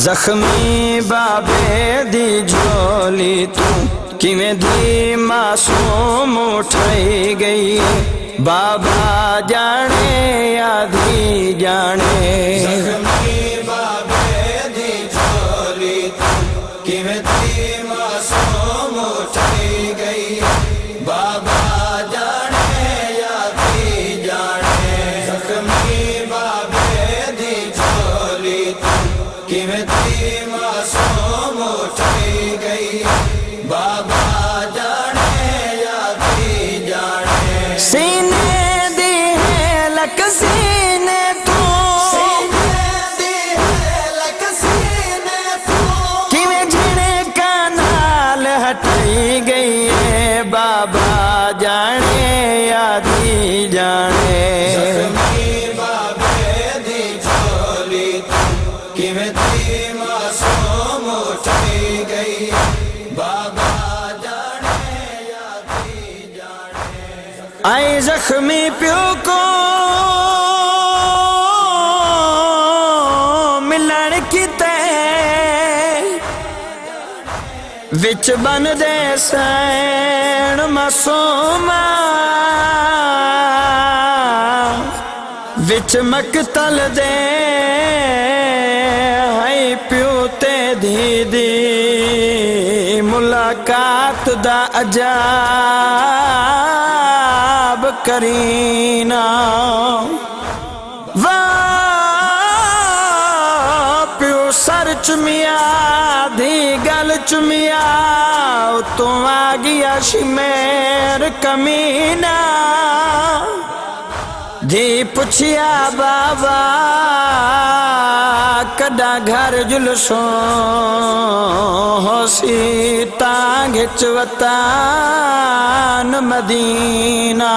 ਜ਼ਖਮੀ ਬਾਬੇ ਦੀ ਝੋਲੀ ਤੂੰ ਕਿਵੇਂ ਦੀ ਮਾਸੂਮ ਉਠਾਈ ਗਈ ਬਾਬਾ ਜਾਣੇ ਆਦੀ ਜਾਣੇ ਜ਼ਖਮੀ ਬਾਬੇ ਦੀ ਝੋਲੀ ਤੂੰ ਕਿਵੇਂ ਦੀ ਮਾਸੂਮ ਉਠਾਈ ਗਈ किमें मासूम गई बाबा जाने या जाने। सीने दी है लकसी किमें गई। बाबा आए जख्मी प्यो को मिलन कित। विच बन दे सैन मासूमा विच मकतल दे ਦੀ ਮੁਲਾਕਾਤ ਦਾ ਅਜਾਬ ਕਰੀਨਾ। ਵਾਹ, ਪਿਓ ਸਰ ਚੁਮਿਆ, ਦੀ ਗੱਲ ਚੁਮਿਆ ਤੂੰ ਆ ਗਿਆ ਸ਼ਮੇਰ ਕਮੀਨਾ। ਜੀ ਪੁੱਛਿਆ, ਬਾਬਾ डाघर जुलसो सीता घिचवता मदीना